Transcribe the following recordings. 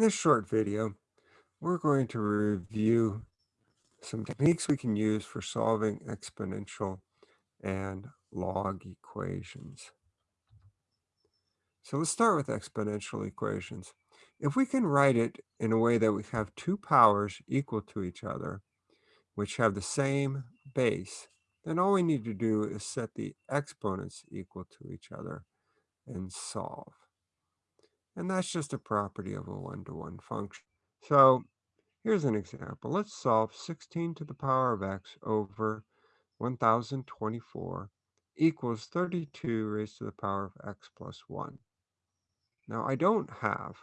In this short video, we're going to review some techniques we can use for solving exponential and log equations. So let's start with exponential equations. If we can write it in a way that we have two powers equal to each other, which have the same base, then all we need to do is set the exponents equal to each other and solve. And that's just a property of a one-to-one -one function. So here's an example. Let's solve 16 to the power of x over 1024 equals 32 raised to the power of x plus 1. Now I don't have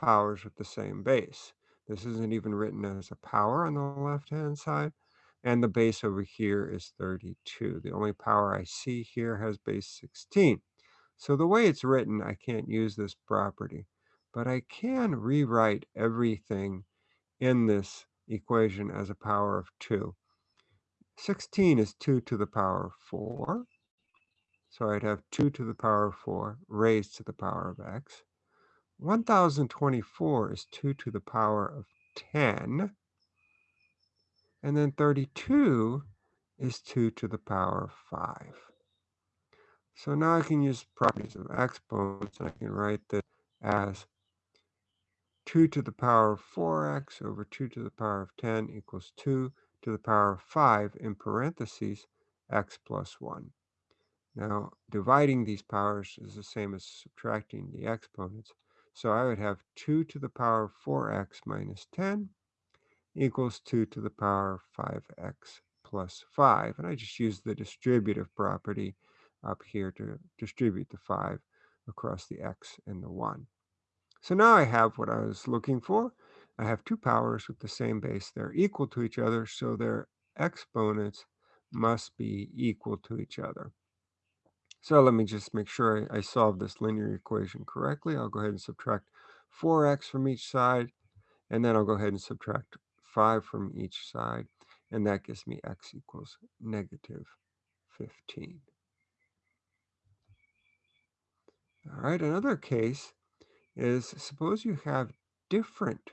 powers with the same base. This isn't even written as a power on the left-hand side. And the base over here is 32. The only power I see here has base 16. So the way it's written, I can't use this property, but I can rewrite everything in this equation as a power of 2. 16 is 2 to the power of 4. So I'd have 2 to the power of 4 raised to the power of x. 1024 is 2 to the power of 10. And then 32 is 2 to the power of 5. So now I can use properties of exponents, and I can write this as 2 to the power of 4x over 2 to the power of 10 equals 2 to the power of 5 in parentheses x plus 1. Now, dividing these powers is the same as subtracting the exponents. So I would have 2 to the power of 4x minus 10 equals 2 to the power of 5x plus 5. And I just use the distributive property up here to distribute the 5 across the x and the 1. So now I have what I was looking for. I have two powers with the same base. They're equal to each other, so their exponents must be equal to each other. So let me just make sure I, I solve this linear equation correctly. I'll go ahead and subtract 4x from each side, and then I'll go ahead and subtract 5 from each side, and that gives me x equals negative 15. All right, another case is suppose you have different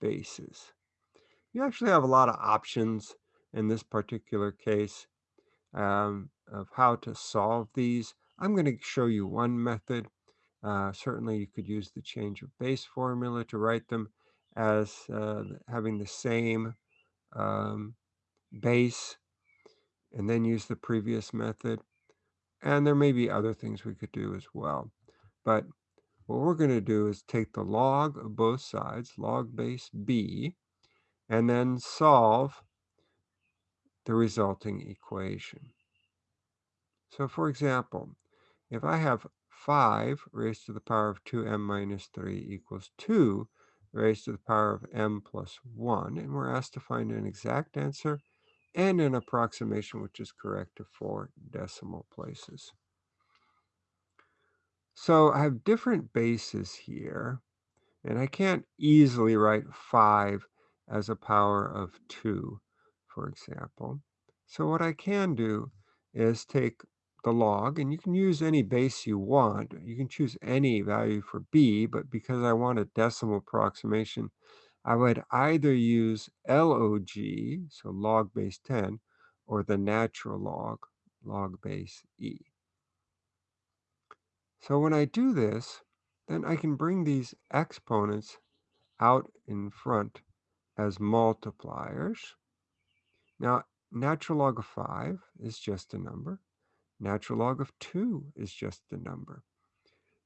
bases. You actually have a lot of options in this particular case um, of how to solve these. I'm going to show you one method. Uh, certainly you could use the change of base formula to write them as uh, having the same um, base and then use the previous method. And there may be other things we could do as well. But what we're going to do is take the log of both sides, log base b, and then solve the resulting equation. So for example, if I have 5 raised to the power of 2m minus 3 equals 2 raised to the power of m plus 1, and we're asked to find an exact answer and an approximation which is correct to four decimal places. So I have different bases here, and I can't easily write 5 as a power of 2, for example. So what I can do is take the log, and you can use any base you want. You can choose any value for b, but because I want a decimal approximation, I would either use log, so log base 10, or the natural log, log base e. So when I do this, then I can bring these exponents out in front as multipliers. Now, natural log of 5 is just a number. Natural log of 2 is just a number.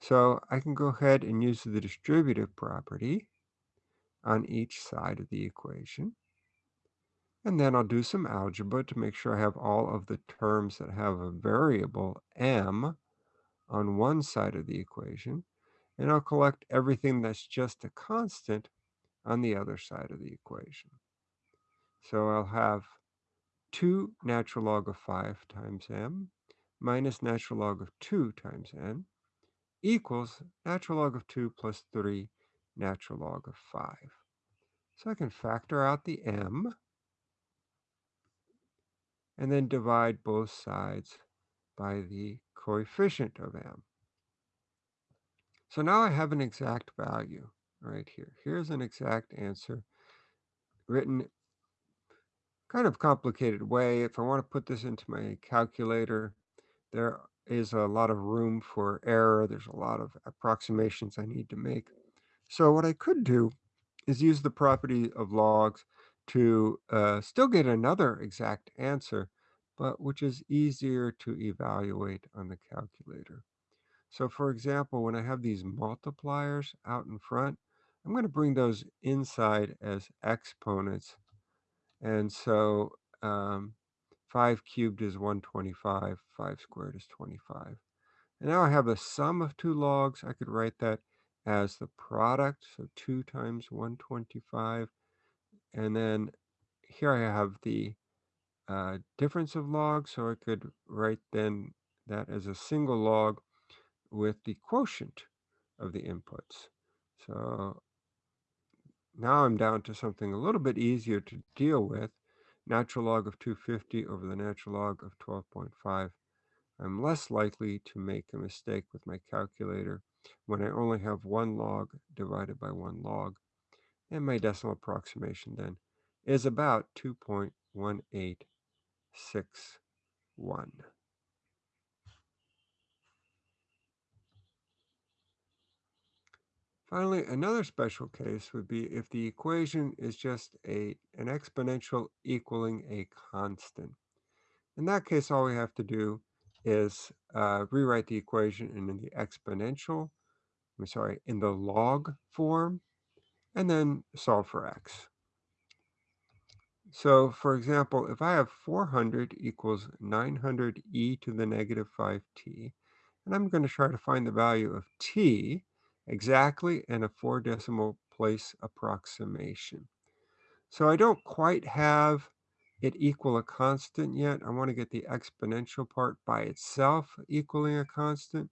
So I can go ahead and use the distributive property on each side of the equation. And then I'll do some algebra to make sure I have all of the terms that have a variable m on one side of the equation, and I'll collect everything that's just a constant on the other side of the equation. So I'll have 2 natural log of 5 times m minus natural log of 2 times n equals natural log of 2 plus 3 natural log of 5. So I can factor out the m and then divide both sides by the coefficient of m. So now I have an exact value. right here. Here's an exact answer written kind of complicated way. If I want to put this into my calculator, there is a lot of room for error. There's a lot of approximations I need to make. So what I could do is use the property of logs to uh, still get another exact answer, but which is easier to evaluate on the calculator. So for example, when I have these multipliers out in front, I'm going to bring those inside as exponents. And so um, 5 cubed is 125, 5 squared is 25. And now I have the sum of two logs. I could write that as the product, so 2 times 125. And then here I have the uh, difference of logs, so I could write then that as a single log with the quotient of the inputs. So now I'm down to something a little bit easier to deal with. Natural log of 250 over the natural log of 12.5. I'm less likely to make a mistake with my calculator when I only have one log divided by one log. And my decimal approximation then is about 2.1861. Finally, another special case would be if the equation is just a, an exponential equaling a constant. In that case, all we have to do is uh, rewrite the equation in the exponential, I'm sorry, in the log form, and then solve for x. So for example, if I have 400 equals 900 e to the negative 5t, and I'm going to try to find the value of t exactly in a four decimal place approximation. So I don't quite have it equal a constant yet. I want to get the exponential part by itself equaling a constant.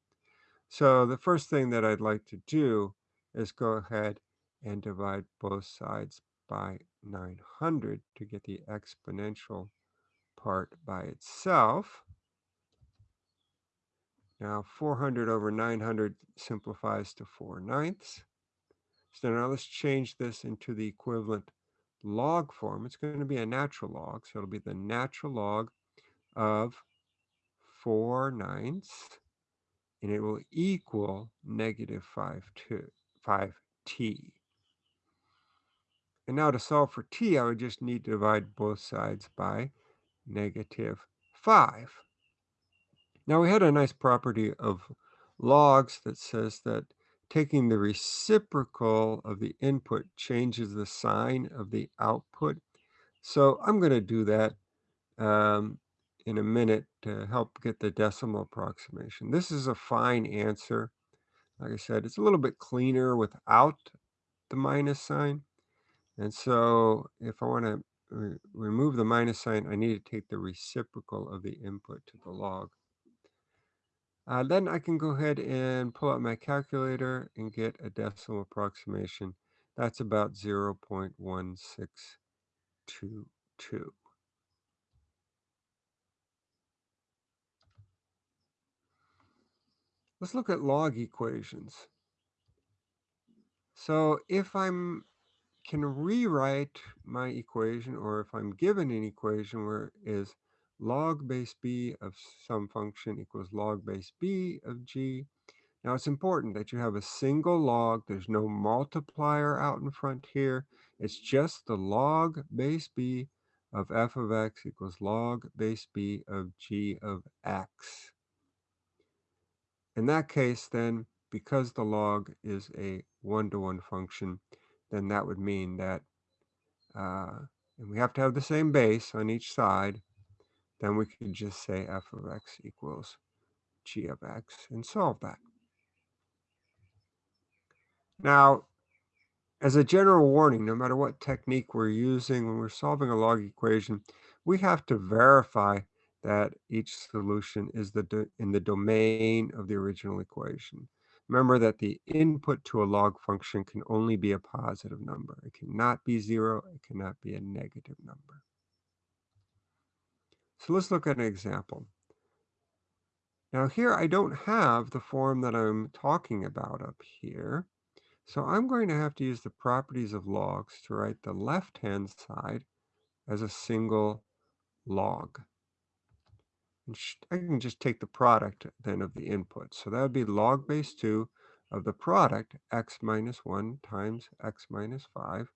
So the first thing that I'd like to do is go ahead and divide both sides by 900 to get the exponential part by itself. Now 400 over 900 simplifies to 4 ninths. So now let's change this into the equivalent log form. It's going to be a natural log, so it'll be the natural log of 4 ninths, and it will equal negative 5, 2, 5t. And now to solve for t, I would just need to divide both sides by negative 5. Now we had a nice property of logs that says that taking the reciprocal of the input changes the sign of the output. So I'm going to do that um, in a minute to help get the decimal approximation. This is a fine answer. Like I said, it's a little bit cleaner without the minus sign. And so if I want to re remove the minus sign, I need to take the reciprocal of the input to the log. Uh, then I can go ahead and pull out my calculator and get a decimal approximation. That's about 0.1622. Let's look at log equations. So if I'm can rewrite my equation or if I'm given an equation where is log base b of some function equals log base b of g. Now it's important that you have a single log. There's no multiplier out in front here. It's just the log base b of f of x equals log base b of g of x. In that case, then, because the log is a one-to-one -one function, then that would mean that, uh, and we have to have the same base on each side, then we could just say f of x equals g of x and solve that. Now, as a general warning, no matter what technique we're using when we're solving a log equation, we have to verify that each solution is the in the domain of the original equation. Remember that the input to a log function can only be a positive number. It cannot be zero. It cannot be a negative number. So let's look at an example. Now here I don't have the form that I'm talking about up here. So I'm going to have to use the properties of logs to write the left-hand side as a single log. I can just take the product then of the inputs. So that would be log base 2 of the product, x minus 1 times x minus 5.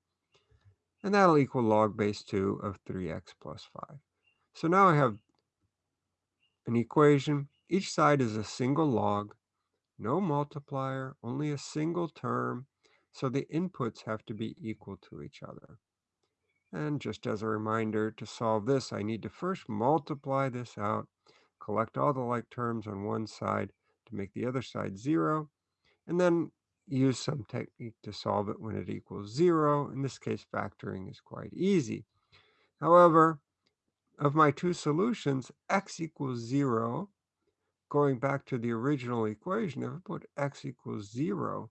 And that'll equal log base 2 of 3x plus 5. So now I have an equation. Each side is a single log, no multiplier, only a single term. So the inputs have to be equal to each other. And just as a reminder, to solve this, I need to first multiply this out, collect all the like terms on one side to make the other side 0, and then use some technique to solve it when it equals 0. In this case, factoring is quite easy. However, of my two solutions, x equals 0, going back to the original equation, if I put x equals 0,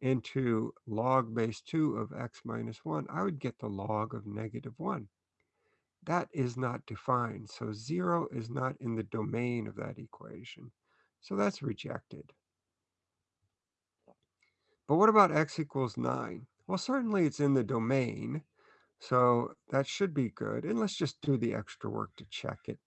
into log base 2 of x minus 1, I would get the log of negative 1. That is not defined, so 0 is not in the domain of that equation. So that's rejected. But what about x equals 9? Well, certainly it's in the domain, so that should be good. And let's just do the extra work to check it.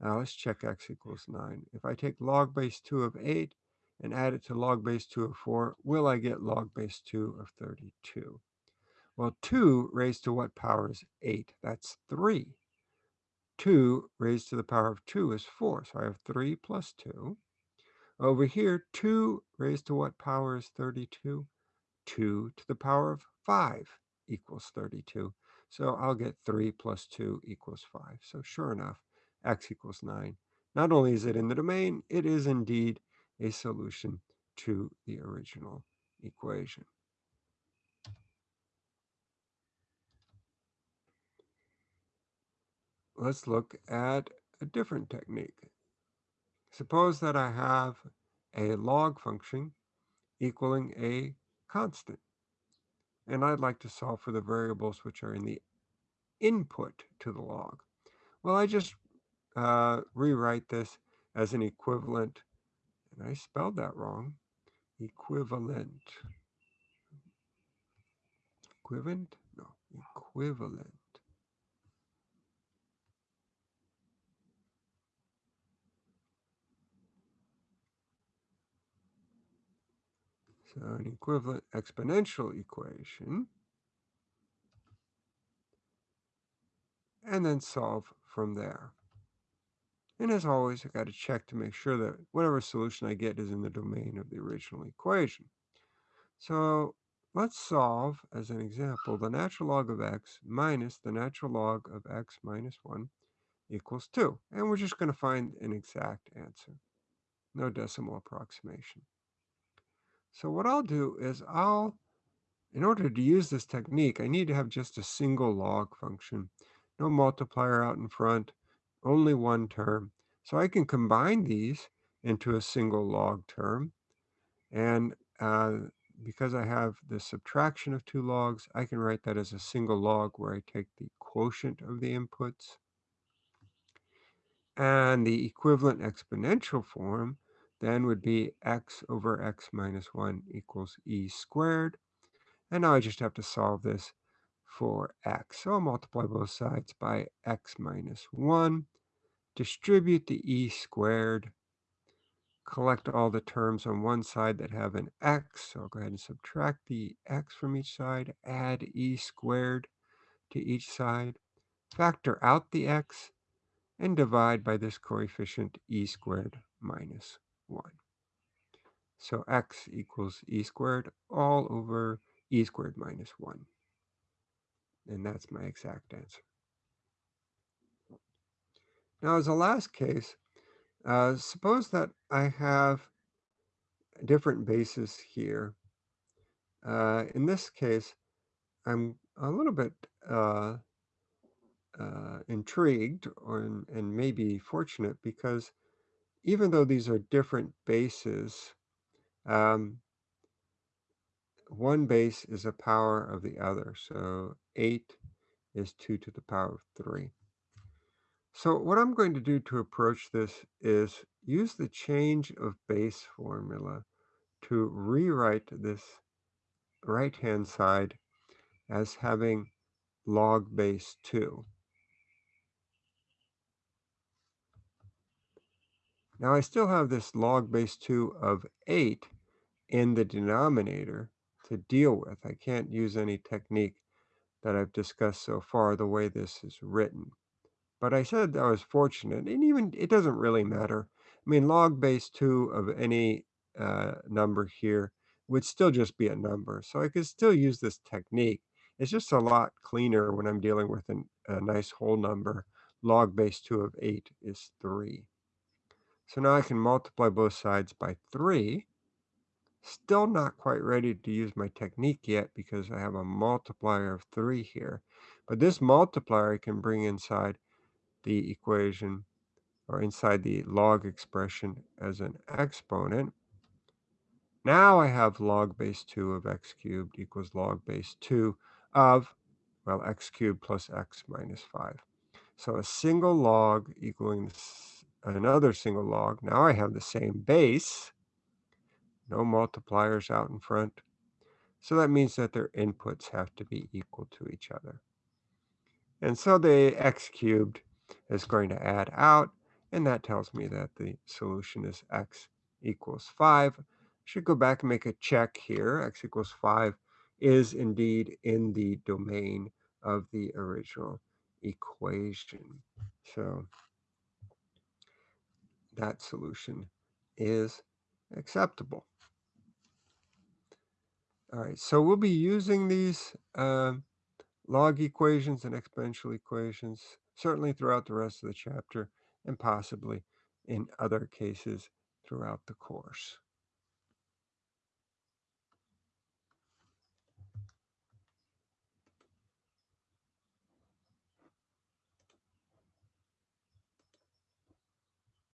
Now let's check x equals 9. If I take log base 2 of 8, and add it to log base 2 of 4, will I get log base 2 of 32? Well, 2 raised to what power is 8? That's 3. 2 raised to the power of 2 is 4, so I have 3 plus 2. Over here, 2 raised to what power is 32? 2 to the power of 5 equals 32. So I'll get 3 plus 2 equals 5. So sure enough, x equals 9. Not only is it in the domain, it is indeed a solution to the original equation. Let's look at a different technique. Suppose that I have a log function equaling a constant. And I'd like to solve for the variables which are in the input to the log. Well, I just uh, rewrite this as an equivalent and I spelled that wrong, equivalent. Equivalent? No, equivalent. So an equivalent exponential equation. And then solve from there. And as always, I got to check to make sure that whatever solution I get is in the domain of the original equation. So let's solve, as an example, the natural log of x minus the natural log of x minus 1 equals 2. And we're just going to find an exact answer. No decimal approximation. So what I'll do is I'll, in order to use this technique, I need to have just a single log function. No multiplier out in front, only one term. So I can combine these into a single log term. And uh, because I have the subtraction of two logs, I can write that as a single log where I take the quotient of the inputs. And the equivalent exponential form then would be x over x minus 1 equals e squared. And now I just have to solve this for x. So I'll multiply both sides by x minus 1 distribute the e squared, collect all the terms on one side that have an x. So I'll go ahead and subtract the x from each side, add e squared to each side, factor out the x, and divide by this coefficient e squared minus 1. So x equals e squared all over e squared minus 1. And that's my exact answer. Now, as a last case, uh, suppose that I have different bases here. Uh, in this case, I'm a little bit uh, uh intrigued or and maybe fortunate because even though these are different bases, um, one base is a power of the other. So 8 is 2 to the power of 3. So what I'm going to do to approach this is use the change of base formula to rewrite this right-hand side as having log base 2. Now I still have this log base 2 of 8 in the denominator to deal with. I can't use any technique that I've discussed so far the way this is written. But I said I was fortunate, and even it doesn't really matter. I mean, log base 2 of any uh, number here would still just be a number. So I could still use this technique. It's just a lot cleaner when I'm dealing with an, a nice whole number. Log base 2 of 8 is 3. So now I can multiply both sides by 3. Still not quite ready to use my technique yet because I have a multiplier of 3 here. But this multiplier I can bring inside the equation or inside the log expression as an exponent. Now I have log base 2 of x cubed equals log base 2 of, well, x cubed plus x minus 5. So a single log equaling another single log. Now I have the same base, no multipliers out in front. So that means that their inputs have to be equal to each other. And so the x cubed is going to add out, and that tells me that the solution is x equals 5. I should go back and make a check here. x equals 5 is indeed in the domain of the original equation. So that solution is acceptable. All right, so we'll be using these uh, log equations and exponential equations certainly throughout the rest of the chapter and possibly in other cases throughout the course.